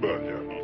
España.